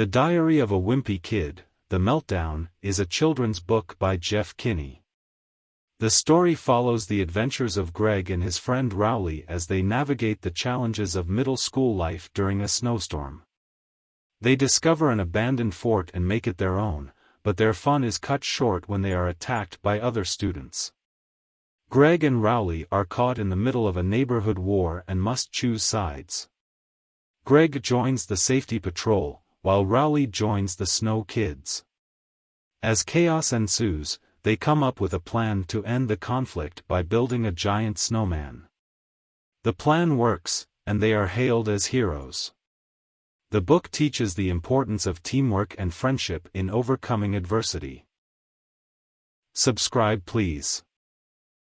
The Diary of a Wimpy Kid, The Meltdown, is a children's book by Jeff Kinney. The story follows the adventures of Greg and his friend Rowley as they navigate the challenges of middle school life during a snowstorm. They discover an abandoned fort and make it their own, but their fun is cut short when they are attacked by other students. Greg and Rowley are caught in the middle of a neighborhood war and must choose sides. Greg joins the safety patrol, while Rowley joins the Snow Kids. As chaos ensues, they come up with a plan to end the conflict by building a giant snowman. The plan works, and they are hailed as heroes. The book teaches the importance of teamwork and friendship in overcoming adversity. Subscribe please.